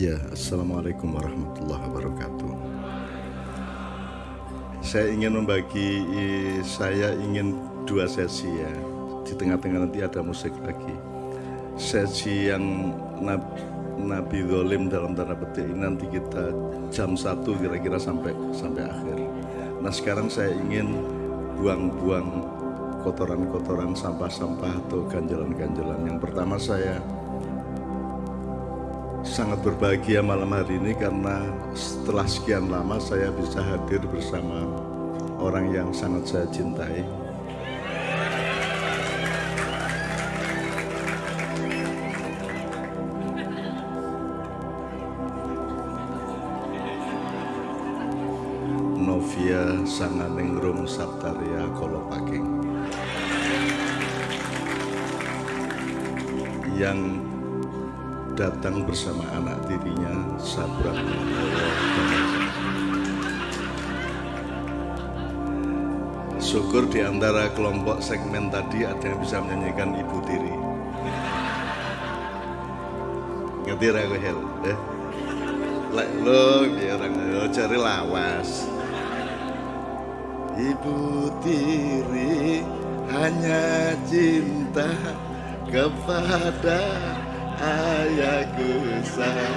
Ya, Assalamualaikum warahmatullahi wabarakatuh. Saya ingin membagi, saya ingin dua sesi ya. Di tengah-tengah nanti ada musik lagi. Sesi yang Nabi, Nabi Zolim dalam tanda petik ini nanti kita jam satu kira-kira sampai sampai akhir. Nah sekarang saya ingin buang-buang kotoran-kotoran, sampah-sampah atau ganjalan-ganjalan. Yang pertama saya sangat berbahagia malam hari ini karena setelah sekian lama saya bisa hadir bersama orang yang sangat saya cintai. Bersama anak tirinya Sabra Syukur di antara kelompok segmen tadi ada yang bisa menyanyikan ibu tiri. Ngerti ragu hel? Eh? Lo, ya orang cari lawas. Ibu tiri hanya cinta kepada ayahku saja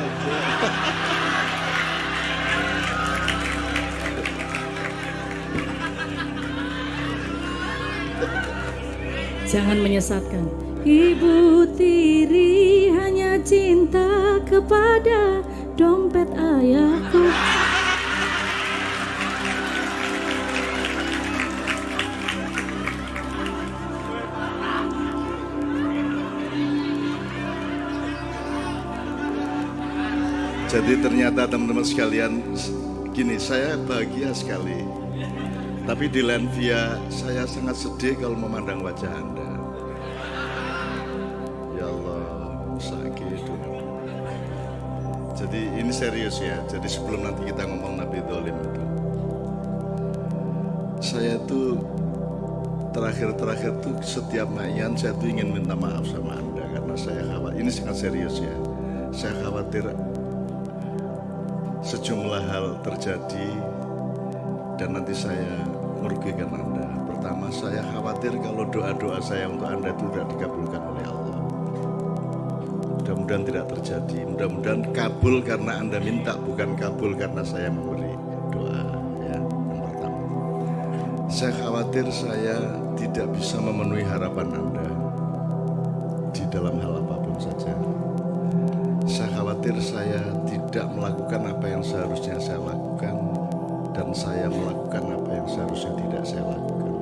Jangan menyesatkan. Ibu tiri hanya cinta kepada dompet ayahku Jadi ternyata teman-teman sekalian Gini saya bahagia sekali. Tapi di Lenvia saya sangat sedih kalau memandang wajah Anda. Ya Allah sakit Jadi ini serius ya. Jadi sebelum nanti kita ngomong Nabi Dolim itu Saya tuh terakhir-terakhir tuh setiap mayan saya tuh ingin minta maaf sama Anda Karena saya khawatir, ini sangat serius ya. Saya khawatir sejumlah hal terjadi dan nanti saya merugikan Anda. Pertama, saya khawatir kalau doa-doa saya untuk Anda itu tidak dikabulkan oleh Allah. Mudah-mudahan tidak terjadi. Mudah-mudahan kabul karena Anda minta, bukan kabul karena saya memberi doa. Ya, yang pertama. Saya khawatir saya tidak bisa memenuhi harapan Anda di dalam hal apa pun saja. Saya khawatir saya tidak melakukan apa yang seharusnya saya lakukan dan saya melakukan apa yang seharusnya tidak saya lakukan.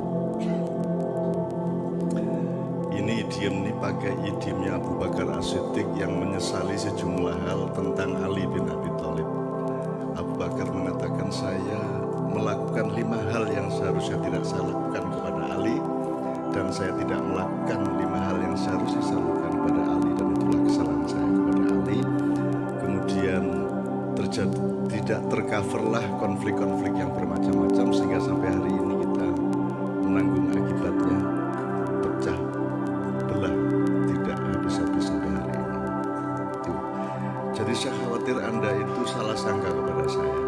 Ini idiom ini pakai idiomnya Abu Bakar As-Siddiq yang menyesali sejumlah hal tentang Ali bin Abi tidak tercoverlah konflik-konflik yang bermacam-macam sehingga sampai hari ini kita menanggung akibatnya. Pecah belah tidak habis-habis sampai hari ini. Itu. jadi saya khawatir anda itu salah sangka kepada saya.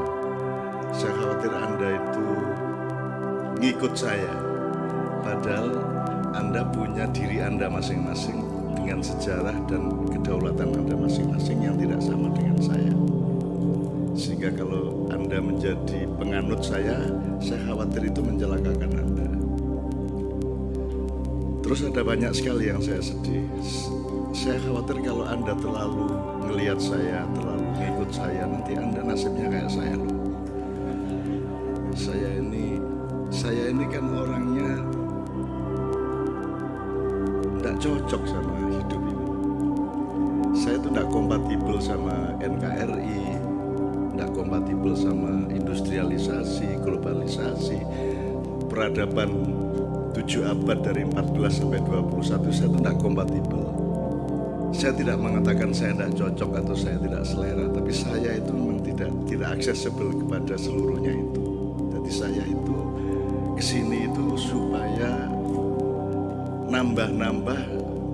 Saya khawatir anda itu ngikut saya. Padahal anda punya diri anda masing-masing dengan sejarah dan penganut saya, saya khawatir itu mencelakakan Anda. Terus ada banyak sekali yang saya sedih. Saya khawatir kalau Anda terlalu melihat saya, terlalu mengikut saya, nanti Anda nasibnya kayak saya. Saya ini, saya ini kan orangnya tidak cocok sama hidup ini. Saya itu tidak kompatibel sama NKRI, tidak kompatibel sama industrialisasi, globalisasi, peradaban 7 abad dari 14 sampai 21 saya tidak kompatibel. Saya tidak mengatakan saya tidak cocok atau saya tidak selera, tapi saya itu memang tidak tidak accessible kepada seluruhnya itu. Jadi saya itu ke sini itu supaya nambah-nambah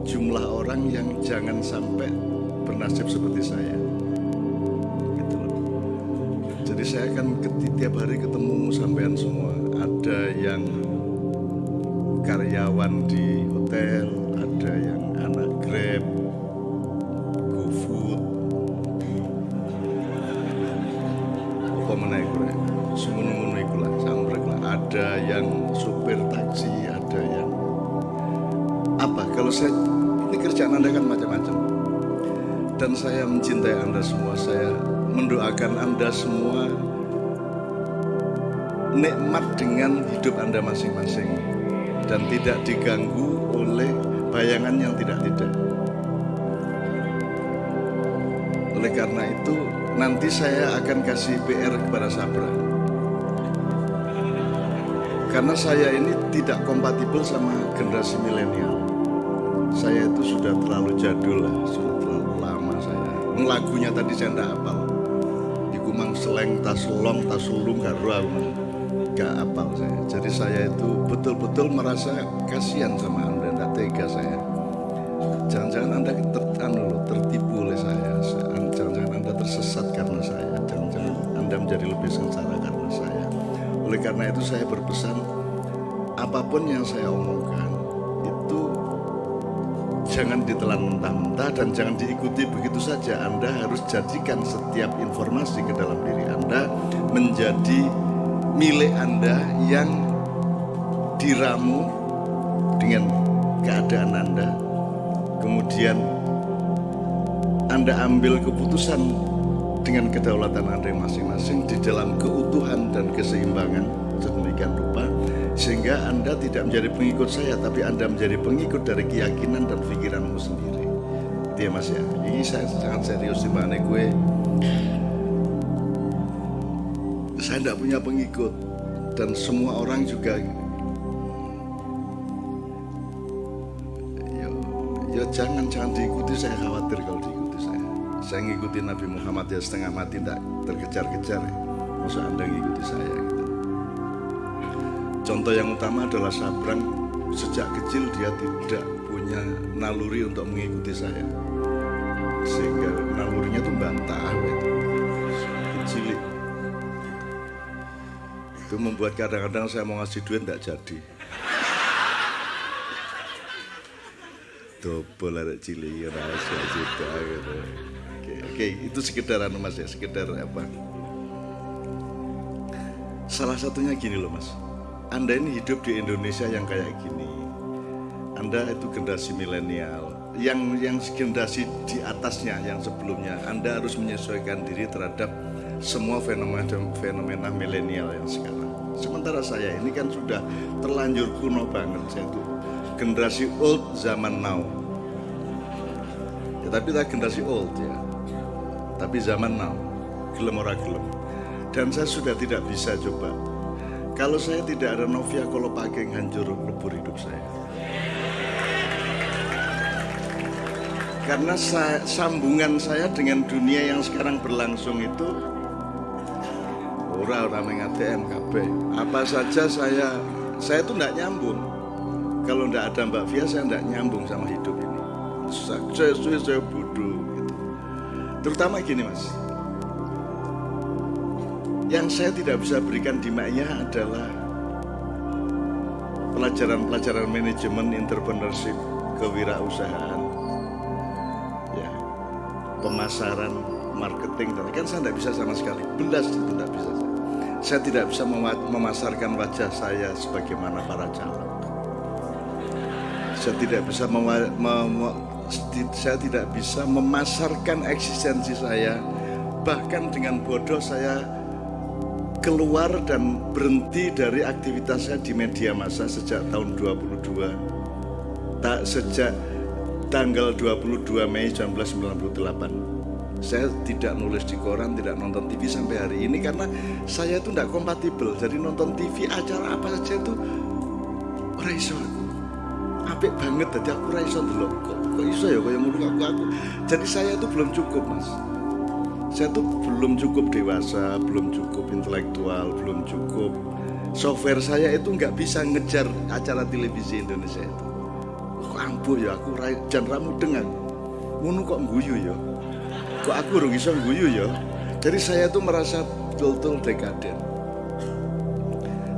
jumlah orang yang jangan sampai bernasib seperti saya. Saya akan tiap hari ketemu sampean semua. Ada yang karyawan di hotel, ada yang anak Grab, GoFood, apa iku lah, sambrek lah. Ada yang supir taksi, ada yang apa? Kalau saya ini kerjaan Anda kan macam-macam. Dan saya mencintai Anda semua. Saya mendoakan Anda semua nikmat dengan hidup Anda masing-masing dan tidak diganggu oleh bayangan yang tidak-tidak. Oleh karena itu, nanti saya akan kasih PR kepada Sabra. Karena saya ini tidak kompatibel sama generasi milenial. Saya itu sudah terlalu jadul lah, sudah terlalu. Lagunya tadi saya tidak hafal. Iku mang seleng tas long tas sulung gak apal saya. Jadi saya itu betul-betul merasa kasihan sama Anda, tidak tega saya. Jangan-jangan Anda ter, anu, tertipu oleh saya. Jangan-jangan Anda tersesat karena saya. Jangan-jangan Anda menjadi lebih sengsara karena saya. Oleh karena itu saya berpesan, apa pun yang saya omongkan, jangan ditelan mentah-mentah dan jangan diikuti begitu saja. Anda harus jadikan setiap informasi ke dalam diri Anda menjadi milik Anda yang diramu dengan keadaan Anda. Kemudian Anda ambil keputusan dengan kedaulatan Anda masing-masing di dalam keutuhan dan keseimbangan sedemikian rupa sehingga Anda tidak menjadi pengikut saya tapi Anda menjadi pengikut dari keyakinan dan pikiranmu sendiri. Itu ya Mas ya. Ini saya sangat serius di mana gue. Saya tidak punya pengikut dan semua orang juga ya, ya jangan jangan diikuti. Saya khawatir kalau diikuti saya. Saya ngikuti Nabi Muhammad ya setengah mati tidak terkejar-kejar. Masa anda ngikuti saya contoh yang utama adalah Sabrang. Sejak kecil dia tidak punya naluri untuk mengikuti saya. Sehingga nalurinya tuh bantah itu kecil itu membuat kadang-kadang saya mau ngasih duit tidak jadi. Double ada cili rahasia juga gitu. Oke, oke. Itu sekedar anu mas ya sekedar apa? Salah satunya gini loh mas anda ini hidup di Indonesia yang kayak gini anda itu generasi milenial yang yang generasi di atasnya yang sebelumnya Anda harus menyesuaikan diri terhadap semua fenomena fenomena milenial yang sekarang. Sementara saya ini kan sudah terlanjur kuno banget saya itu generasi old zaman now. Ya, tapi tak generasi old ya. Tapi zaman now, gelem ora gelem. Dan saya sudah tidak bisa coba. Kalau saya tidak ada Novia kalau pakai hancur lebur hidup saya. Karena saya, sambungan saya dengan dunia yang sekarang berlangsung itu ora ora ATM KB. Apa saja saya saya itu tidak nyambung. Kalau tidak ada Mbak Via saya tidak nyambung sama hidup ini. Saya, saya bodoh gitu. Terutama gini Mas. Yang saya tidak bisa berikan di Maya adalah pelajaran-pelajaran manajemen entrepreneurship kewirausahaan ya pemasaran marketing dan kan saya tidak bisa sama sekali. Belas itu tidak bisa. Saya. tidak bisa memasarkan wajah saya sebagaimana para calon. Saya tidak bisa saya tidak bisa memasarkan eksistensi saya. Bahkan dengan bodoh saya keluar dan berhenti dari aktivitas saya di media massa sejak tahun 22 tak sejak tanggal 22 Mei 1998 saya tidak nulis di koran, tidak nonton TV sampai hari ini karena saya itu tidak kompatibel. Jadi nonton TV acara apa saja itu ora iso aku. Apik banget jadi aku ora iso. Kok, kok iso ya kaya ngono aku aku. Jadi saya itu belum cukup, Mas. Saya tuh belum cukup dewasa, belum cukup intelektual, belum cukup software saya itu nggak bisa ngejar acara televisi Indonesia itu. Kok ampuh ya aku jan ramu dengan kok guyu ya. Kok aku urung iso guyu ya. Jadi saya tuh merasa betul-betul dekaden.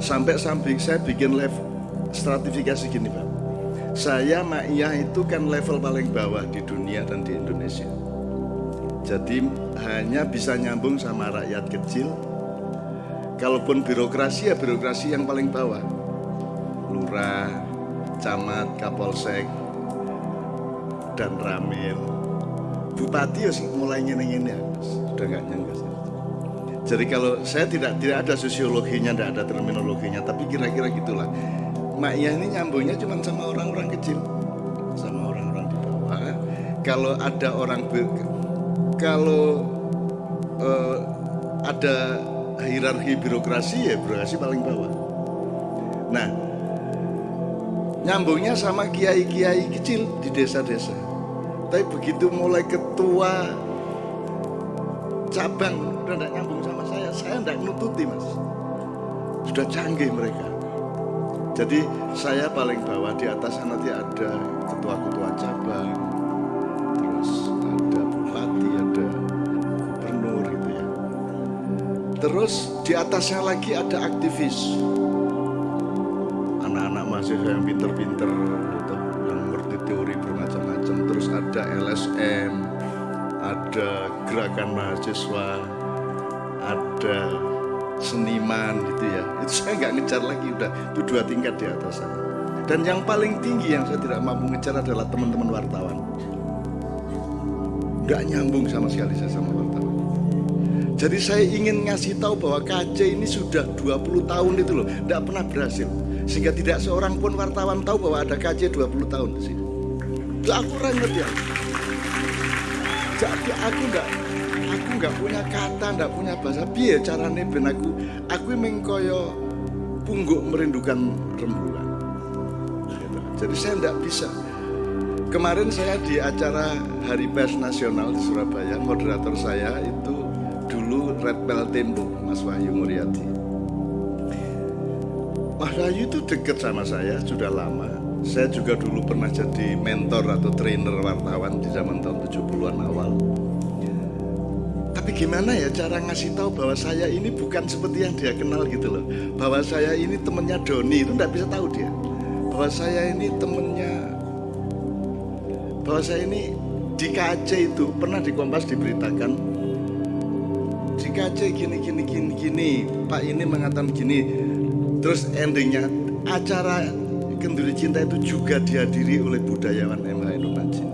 Sampai sampai saya bikin level stratifikasi gini Pak. Saya Ma'iyah itu kan level paling bawah di dunia dan di Indonesia. Jadi hanya bisa nyambung sama rakyat kecil. Kalaupun birokrasi ya birokrasi yang paling bawah. Lurah, camat, kapolsek, dan ramil. Bupati ya mulai nyenengin ya, sudah nggak nyenggas. Jadi kalau saya tidak tidak ada sosiologinya, tidak ada terminologinya, tapi kira-kira gitulah. Maknya ini nyambungnya cuma sama orang-orang kecil, sama orang-orang di bawah. Kalau ada orang kalau uh, ada hierarki birokrasi ya birokrasi paling bawah. Nah, nyambungnya sama kiai-kiai kecil di desa-desa. Tapi begitu mulai ketua cabang udah tidak nyambung sama saya saya tidak nututi mas sudah canggih mereka jadi saya paling bawah di atas nanti ada ketua-ketua cabang terus di atasnya lagi ada aktivis anak-anak mahasiswa yang pinter-pinter gitu, yang ngerti teori bermacam-macam terus ada LSM ada gerakan mahasiswa, ada seniman gitu ya. Itu saya nggak ngejar lagi udah itu dua tingkat di atas sana. Dan yang paling tinggi yang saya tidak mampu ngejar adalah teman-teman wartawan. Nggak nyambung sama sekali saya sama wartawan. Jadi saya ingin ngasih tahu bahwa KC ini sudah 20 tahun itu loh, nggak pernah berhasil. Sehingga tidak seorang pun wartawan tahu bahwa ada KC 20 tahun di sini. Aku ngerti ya jadi aku nggak aku nggak punya kata nggak punya bahasa biar carane ben aku aku mengkoyo pungguk merindukan rembulan jadi saya nggak bisa kemarin saya di acara Hari Pers Nasional di Surabaya moderator saya itu Red Bell Tempo Mas Wahyu Muryadi Mas Wahyu itu deket sama saya sudah lama saya juga dulu pernah jadi mentor atau trainer wartawan di zaman tahun 70-an awal. Tapi gimana ya cara ngasih tahu bahwa saya ini bukan seperti yang dia kenal gitu loh. Bahwa saya ini temennya Doni itu nggak bisa tahu dia. Bahwa saya ini temennya bahwa saya ini di KC itu pernah di diberitakan di KC gini gini gini gini Pak ini mengatakan gini terus endingnya acara Kenduri Cinta itu juga dihadiri oleh budayawan MH Indonesia.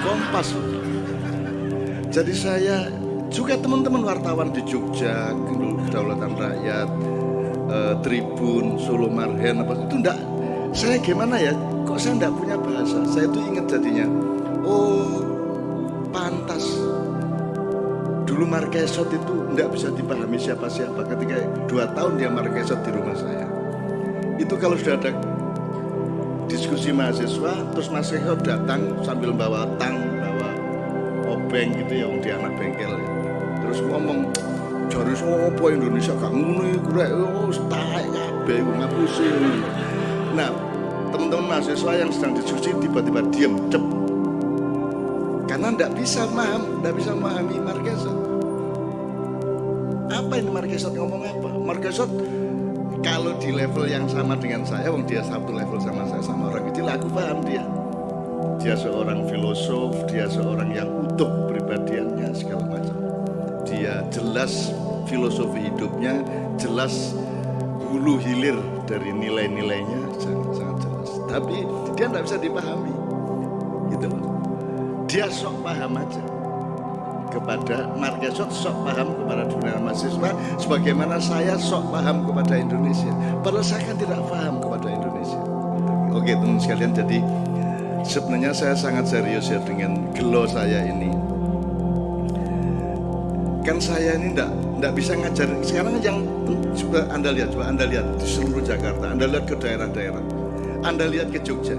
Kompas. Jadi saya juga teman-teman wartawan di Jogja, Kedaulatan Rakyat, eh, Tribun, Solo Marhen, apa itu enggak. Saya gimana ya? Kok saya enggak punya bahasa? Saya itu ingat jadinya. Oh, Dulu Marquesot itu enggak bisa dipahami siapa-siapa ketika dua tahun dia Marquesot di rumah saya. Itu kalau sudah ada diskusi mahasiswa terus Mas datang sambil bawa tang bawa obeng gitu ya dia anak bengkel. Ya. terus ngomong jari apa Indonesia? Gak ngono iku rek. Oh taek kabeh ngapusi. Nah teman-teman mahasiswa yang sedang diskusi tiba-tiba diam cep. Karena tidak bisa paham tidak bisa memahami Marquesot apa ini Marquesot ngomong apa Marquesot kalau di level yang sama dengan saya, wong dia satu level sama saya sama orang kecil, aku paham dia. Dia seorang filosof, dia seorang yang utuh pribadiannya segala macam. Dia jelas filosofi hidupnya, jelas hulu hilir dari nilai-nilainya sangat, sangat jelas. Tapi dia tidak bisa dipahami, gitu. Dia sok paham aja kepada Marquesot sok paham kepada dunia mahasiswa sebagaimana saya sok paham kepada Indonesia. Padahal saya kan tidak paham kepada Indonesia. Oke teman sekalian jadi sebenarnya saya sangat serius ya dengan gelo saya ini. Kan saya ini enggak enggak bisa ngajar. Sekarang yang coba anda lihat coba anda lihat di seluruh Jakarta anda lihat ke daerah-daerah anda lihat ke Jogja.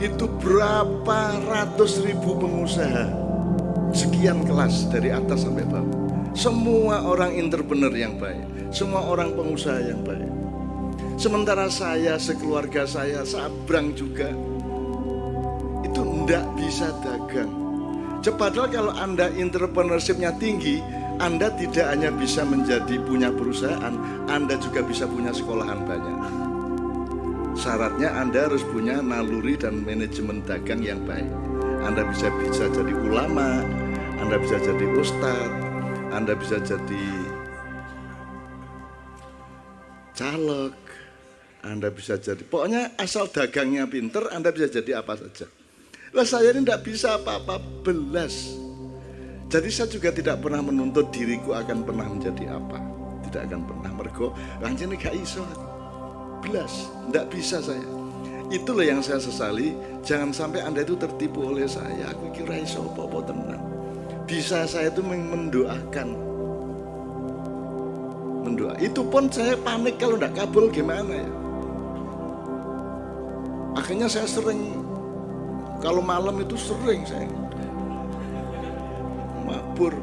Itu berapa ratus ribu pengusaha sekian kelas dari atas sampai bawah. Semua orang entrepreneur yang baik, semua orang pengusaha yang baik. Sementara saya, sekeluarga saya, sabrang juga, itu ndak bisa dagang. Padahal kalau Anda entrepreneurshipnya tinggi, Anda tidak hanya bisa menjadi punya perusahaan, Anda juga bisa punya sekolahan banyak. Syaratnya Anda harus punya naluri dan manajemen dagang yang baik. Anda bisa bisa jadi ulama, Anda bisa jadi ustadz, Anda bisa jadi caleg, Anda bisa jadi pokoknya asal dagangnya pinter, Anda bisa jadi apa saja. Lah saya ini tidak bisa apa-apa belas. Jadi saya juga tidak pernah menuntut diriku akan pernah menjadi apa. Tidak akan pernah mergo ini gak iso. Belas, tidak bisa saya. Itulah yang saya sesali. Jangan sampai anda itu tertipu oleh saya. Aku kira iso apa-apa tenang. Bisa saya itu mendoakan. Mendoa. Itu pun saya panik kalau tidak kabul gimana ya. Akhirnya saya sering kalau malam itu sering saya mabur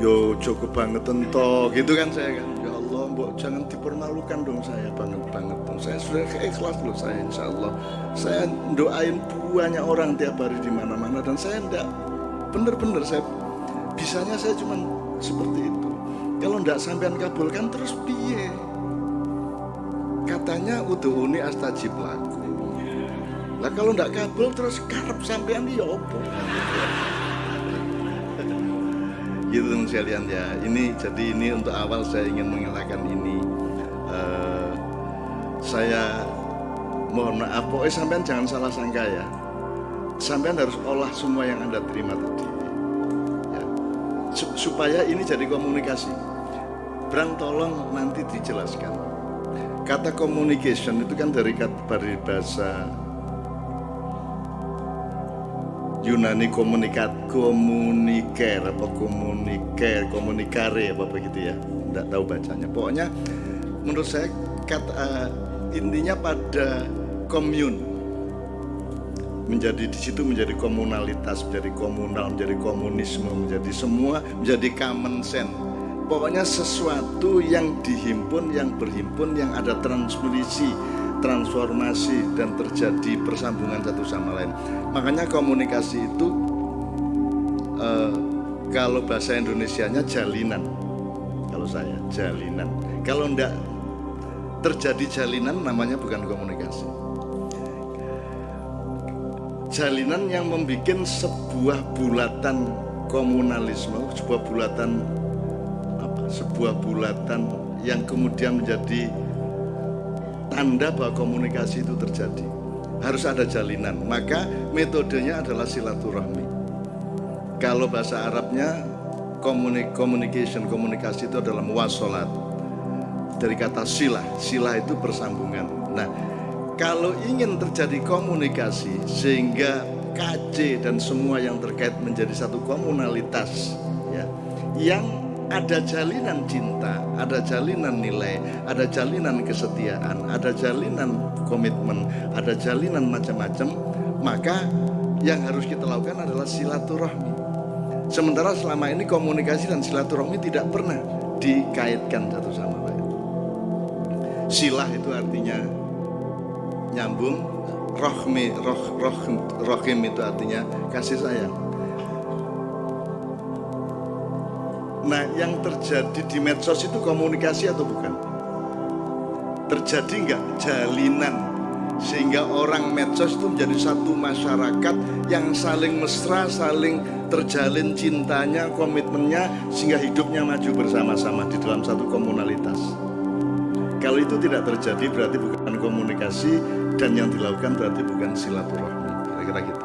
yo cukup banget ento gitu kan saya kan mbok jangan dipermalukan dong saya banget banget dong. Saya sudah ikhlas loh saya insya Allah. Saya doain banyak orang tiap hari di mana mana dan saya enggak bener-bener saya bisanya saya cuma seperti itu. Kalau enggak sampean kabulkan terus piye? Katanya uni astajib laku lah kalau ndak kabel terus karep sampean ya? Gitu sekalian ya. Ini jadi ini untuk awal saya ingin mengenalkan ini. Uh, saya mohon maaf, pokoknya sampean jangan salah sangka ya. Sampean harus olah semua yang anda terima tadi. Ya. Supaya ini jadi komunikasi. Brang tolong nanti dijelaskan. Kata communication itu kan dari kata dari bahasa Yunani komunikat komuniker apa komuniker komunikare apa begitu ya. Tidak tahu bacanya. Pokoknya menurut saya kata uh, intinya pada komun. Menjadi di situ menjadi komunalitas menjadi komunal menjadi komunisme menjadi semua menjadi common sense. Pokoknya sesuatu yang dihimpun yang berhimpun yang ada transmisi transformasi dan terjadi persambungan satu sama lain. Makanya komunikasi itu uh, kalau bahasa Indonesianya jalinan. Kalau saya jalinan. Kalau enggak terjadi jalinan namanya bukan komunikasi. Jalinan yang membuat sebuah bulatan komunalisme, sebuah bulatan apa? Sebuah bulatan yang kemudian menjadi tanda bahwa komunikasi itu terjadi. Harus ada jalinan. Maka metodenya adalah silaturahmi. Kalau bahasa Arabnya communication, komunikasi itu adalah muasalat. Dari kata sila, sila itu persambungan. Nah, kalau ingin terjadi komunikasi sehingga KC dan semua yang terkait menjadi satu komunalitas ya yang ada jalinan cinta, ada jalinan nilai, ada jalinan kesetiaan, ada jalinan komitmen, ada jalinan macam-macam, maka yang harus kita lakukan adalah silaturahmi. Sementara selama ini komunikasi dan silaturahmi tidak pernah dikaitkan satu sama lain. Silah itu artinya nyambung, rohmi, roh, roh, rohim itu artinya kasih sayang. Nah, yang terjadi di medsos itu komunikasi atau bukan? Terjadi nggak jalinan sehingga orang medsos itu menjadi satu masyarakat yang saling mesra, saling terjalin cintanya, komitmennya sehingga hidupnya maju bersama-sama di dalam satu komunalitas. Kalau itu tidak terjadi berarti bukan komunikasi dan yang dilakukan berarti bukan silaturahmi. Kira-kira gitu.